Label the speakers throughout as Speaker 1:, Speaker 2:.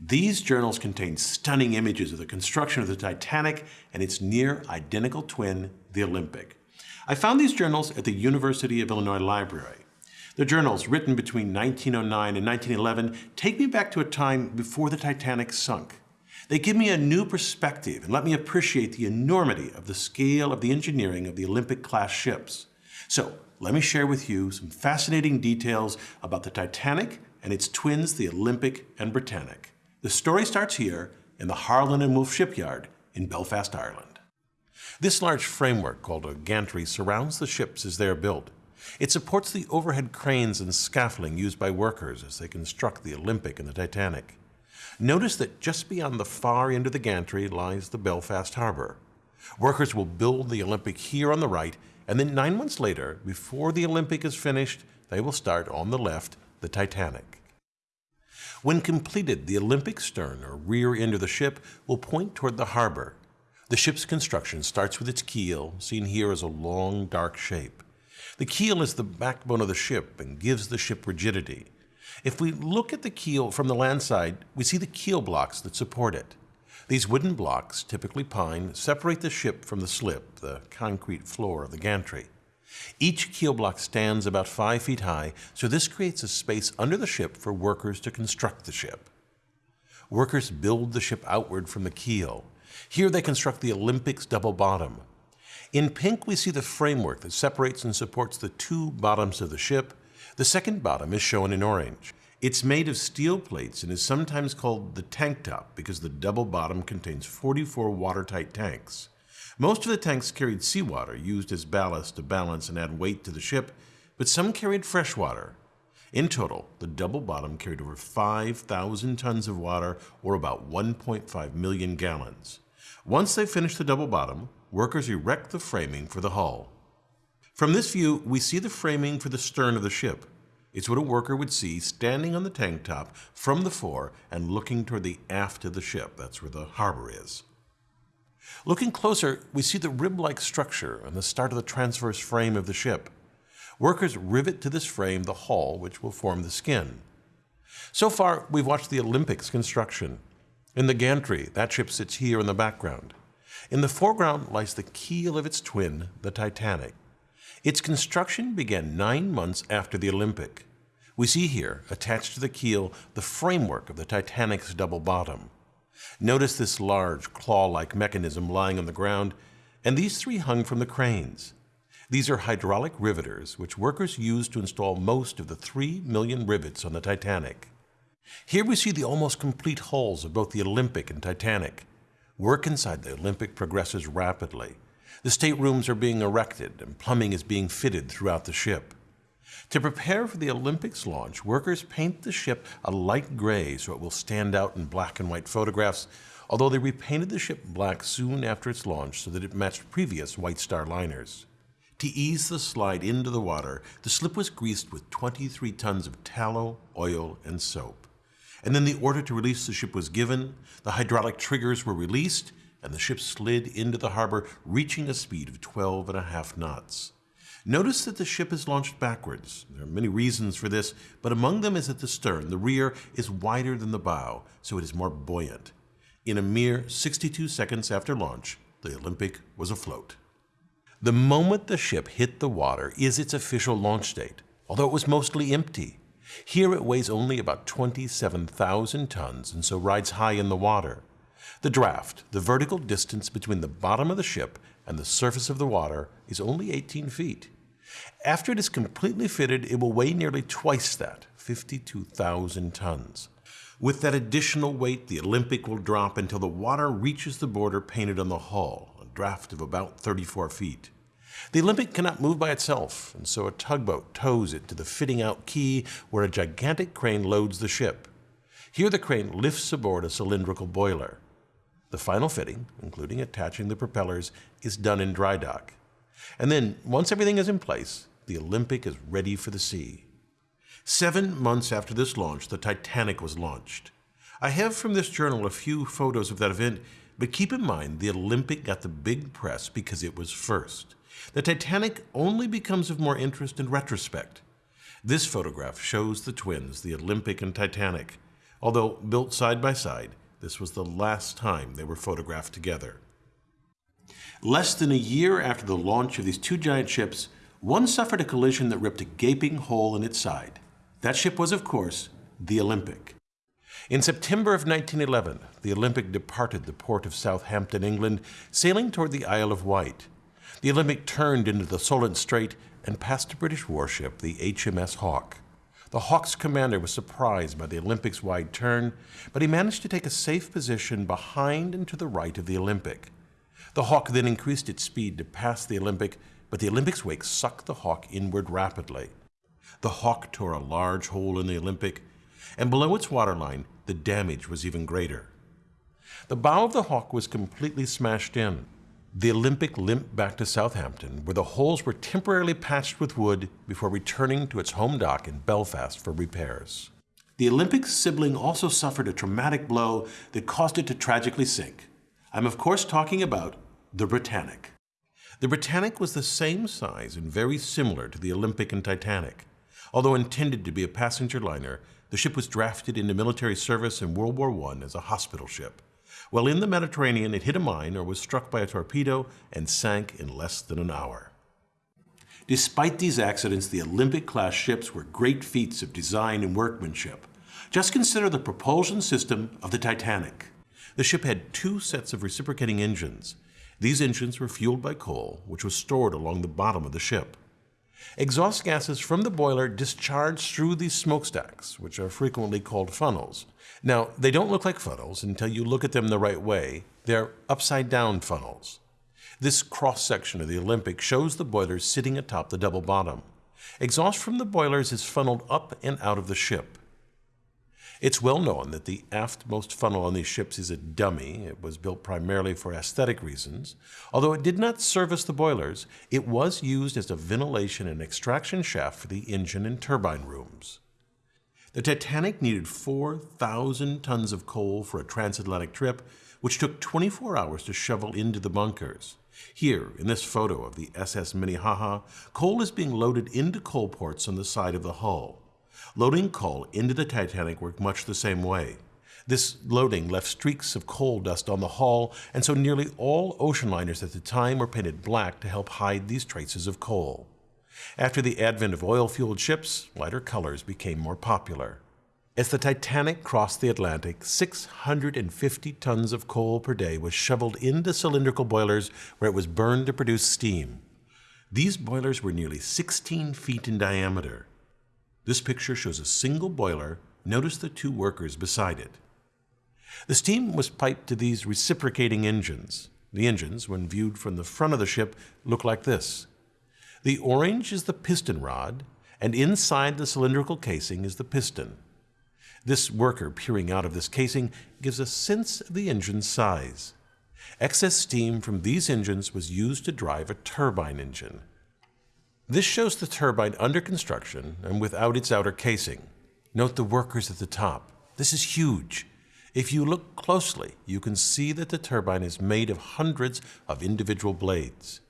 Speaker 1: These journals contain stunning images of the construction of the Titanic and its near identical twin, the Olympic. I found these journals at the University of Illinois Library. The journals, written between 1909 and 1911, take me back to a time before the Titanic sunk. They give me a new perspective and let me appreciate the enormity of the scale of the engineering of the Olympic-class ships. So, let me share with you some fascinating details about the Titanic and its twins, the Olympic and Britannic. The story starts here in the Harland and Wolff shipyard in Belfast, Ireland. This large framework called a gantry surrounds the ships as they are built. It supports the overhead cranes and scaffolding used by workers as they construct the Olympic and the Titanic. Notice that just beyond the far end of the gantry lies the Belfast Harbor. Workers will build the Olympic here on the right, and then nine months later, before the Olympic is finished, they will start on the left the Titanic. When completed, the Olympic stern or rear end of the ship will point toward the harbor. The ship's construction starts with its keel, seen here as a long, dark shape. The keel is the backbone of the ship and gives the ship rigidity. If we look at the keel from the land side, we see the keel blocks that support it. These wooden blocks, typically pine, separate the ship from the slip, the concrete floor of the gantry. Each keel block stands about five feet high, so this creates a space under the ship for workers to construct the ship. Workers build the ship outward from the keel. Here they construct the Olympic's double bottom. In pink, we see the framework that separates and supports the two bottoms of the ship. The second bottom is shown in orange. It's made of steel plates and is sometimes called the tank top because the double bottom contains 44 watertight tanks. Most of the tanks carried seawater used as ballast to balance and add weight to the ship, but some carried fresh water. In total, the double bottom carried over 5,000 tons of water, or about 1.5 million gallons. Once they finish the double bottom, workers erect the framing for the hull. From this view, we see the framing for the stern of the ship. It's what a worker would see standing on the tank top from the fore and looking toward the aft of the ship. That's where the harbor is. Looking closer, we see the rib-like structure and the start of the transverse frame of the ship. Workers rivet to this frame the hull, which will form the skin. So far, we've watched the Olympics construction. In the gantry, that ship sits here in the background. In the foreground lies the keel of its twin, the Titanic. Its construction began nine months after the Olympic. We see here, attached to the keel, the framework of the Titanic's double bottom. Notice this large claw-like mechanism lying on the ground, and these three hung from the cranes. These are hydraulic riveters, which workers used to install most of the three million rivets on the Titanic. Here we see the almost complete hulls of both the Olympic and Titanic. Work inside the Olympic progresses rapidly. The staterooms are being erected and plumbing is being fitted throughout the ship. To prepare for the Olympics launch, workers paint the ship a light gray so it will stand out in black and white photographs, although they repainted the ship black soon after its launch so that it matched previous White Star liners. To ease the slide into the water, the slip was greased with 23 tons of tallow, oil, and soap. And then the order to release the ship was given, the hydraulic triggers were released, and the ship slid into the harbor, reaching a speed of 12 and a half knots. Notice that the ship is launched backwards. There are many reasons for this, but among them is at the stern. The rear is wider than the bow, so it is more buoyant. In a mere 62 seconds after launch, the Olympic was afloat. The moment the ship hit the water is its official launch date, although it was mostly empty. Here it weighs only about 27,000 tons and so rides high in the water. The draft, the vertical distance between the bottom of the ship and the surface of the water, is only 18 feet. After it is completely fitted, it will weigh nearly twice that, 52,000 tons. With that additional weight, the Olympic will drop until the water reaches the border painted on the hull, a draft of about 34 feet. The Olympic cannot move by itself, and so a tugboat tows it to the fitting out quay where a gigantic crane loads the ship. Here the crane lifts aboard a cylindrical boiler. The final fitting, including attaching the propellers, is done in dry dock. And then, once everything is in place, the Olympic is ready for the sea. Seven months after this launch, the Titanic was launched. I have from this journal a few photos of that event, but keep in mind the Olympic got the big press because it was first. The Titanic only becomes of more interest in retrospect. This photograph shows the twins, the Olympic and Titanic. Although built side by side, this was the last time they were photographed together. Less than a year after the launch of these two giant ships, one suffered a collision that ripped a gaping hole in its side. That ship was, of course, the Olympic. In September of 1911, the Olympic departed the port of Southampton, England, sailing toward the Isle of Wight. The Olympic turned into the Solent Strait and passed a British warship, the HMS Hawke. The Hawke's commander was surprised by the Olympic's wide turn, but he managed to take a safe position behind and to the right of the Olympic. The Hawke then increased its speed to pass the Olympic, but the Olympic's wake sucked the Hawke inward rapidly. The Hawke tore a large hole in the Olympic, and below its waterline, the damage was even greater. The bow of the Hawke was completely smashed in. The Olympic limped back to Southampton, where the holes were temporarily patched with wood before returning to its home dock in Belfast for repairs. The Olympic's sibling also suffered a traumatic blow that caused it to tragically sink. I'm of course talking about the Britannic. The Britannic was the same size and very similar to the Olympic and Titanic. Although intended to be a passenger liner, the ship was drafted into military service in World War I as a hospital ship. While in the Mediterranean, it hit a mine or was struck by a torpedo and sank in less than an hour. Despite these accidents, the Olympic-class ships were great feats of design and workmanship. Just consider the propulsion system of the Titanic. The ship had two sets of reciprocating engines. These engines were fueled by coal, which was stored along the bottom of the ship. Exhaust gases from the boiler discharge through these smokestacks, which are frequently called funnels. Now, they don't look like funnels until you look at them the right way. They're upside down funnels. This cross section of the Olympic shows the boilers sitting atop the double bottom. Exhaust from the boilers is funneled up and out of the ship. It's well known that the aftmost funnel on these ships is a dummy. It was built primarily for aesthetic reasons. Although it did not service the boilers, it was used as a ventilation and extraction shaft for the engine and turbine rooms. The Titanic needed 4,000 tons of coal for a transatlantic trip, which took 24 hours to shovel into the bunkers. Here, in this photo of the SS Minnehaha, coal is being loaded into coal ports on the side of the hull. Loading coal into the Titanic worked much the same way. This loading left streaks of coal dust on the hull, and so nearly all ocean liners at the time were painted black to help hide these traces of coal. After the advent of oil-fueled ships, lighter colors became more popular. As the Titanic crossed the Atlantic, 650 tons of coal per day was shoveled into cylindrical boilers where it was burned to produce steam. These boilers were nearly 16 feet in diameter. This picture shows a single boiler. Notice the two workers beside it. The steam was piped to these reciprocating engines. The engines, when viewed from the front of the ship, look like this. The orange is the piston rod, and inside the cylindrical casing is the piston. This worker peering out of this casing gives a sense of the engine's size. Excess steam from these engines was used to drive a turbine engine. This shows the turbine under construction and without its outer casing. Note the workers at the top. This is huge. If you look closely, you can see that the turbine is made of hundreds of individual blades.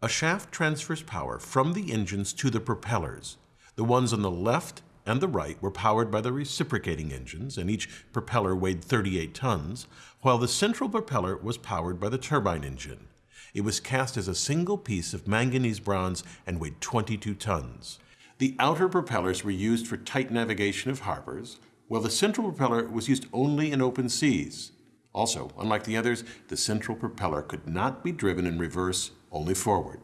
Speaker 1: A shaft transfers power from the engines to the propellers. The ones on the left and the right were powered by the reciprocating engines, and each propeller weighed 38 tons, while the central propeller was powered by the turbine engine. It was cast as a single piece of manganese bronze and weighed 22 tons. The outer propellers were used for tight navigation of harbors, while the central propeller was used only in open seas. Also, unlike the others, the central propeller could not be driven in reverse, only forward.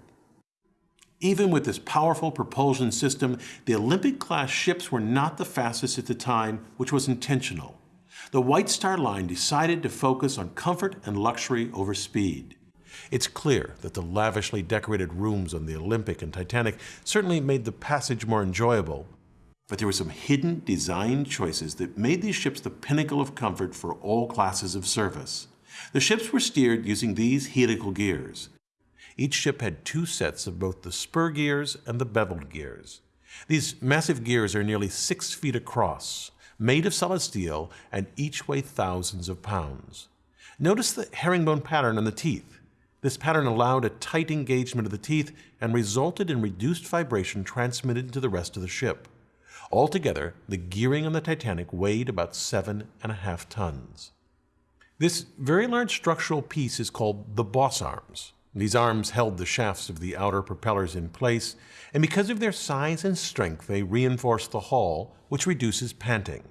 Speaker 1: Even with this powerful propulsion system, the Olympic-class ships were not the fastest at the time, which was intentional. The White Star Line decided to focus on comfort and luxury over speed. It's clear that the lavishly decorated rooms on the Olympic and Titanic certainly made the passage more enjoyable, but there were some hidden design choices that made these ships the pinnacle of comfort for all classes of service. The ships were steered using these helical gears. Each ship had two sets of both the spur gears and the beveled gears. These massive gears are nearly six feet across, made of solid steel, and each weigh thousands of pounds. Notice the herringbone pattern on the teeth. This pattern allowed a tight engagement of the teeth and resulted in reduced vibration transmitted to the rest of the ship. Altogether, the gearing on the Titanic weighed about seven and a half tons. This very large structural piece is called the boss arms. These arms held the shafts of the outer propellers in place, and because of their size and strength, they reinforce the hull, which reduces panting.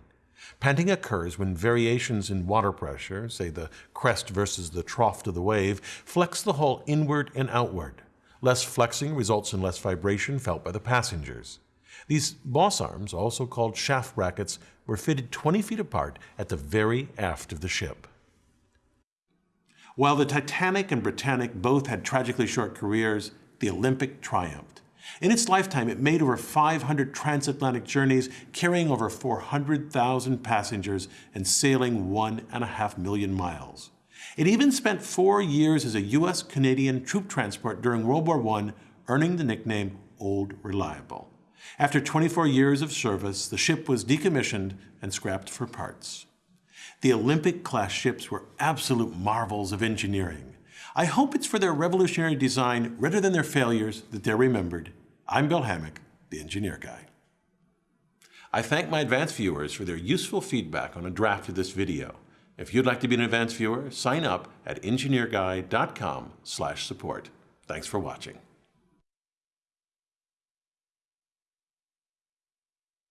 Speaker 1: Panting occurs when variations in water pressure, say the crest versus the trough of the wave, flex the hull inward and outward. Less flexing results in less vibration felt by the passengers. These boss arms, also called shaft brackets, were fitted 20 feet apart at the very aft of the ship. While the Titanic and Britannic both had tragically short careers, the Olympic triumphed. In its lifetime, it made over 500 transatlantic journeys, carrying over 400,000 passengers and sailing one and a half million miles. It even spent four years as a U.S. Canadian troop transport during World War I, earning the nickname Old Reliable. After 24 years of service, the ship was decommissioned and scrapped for parts. The Olympic-class ships were absolute marvels of engineering. I hope it's for their revolutionary design rather than their failures that they're remembered. I'm Bill Hammack, the Engineer Guy. I thank my advanced viewers for their useful feedback on a draft of this video. If you'd like to be an advanced viewer, sign up at engineerguy.com/support. Thanks for watching.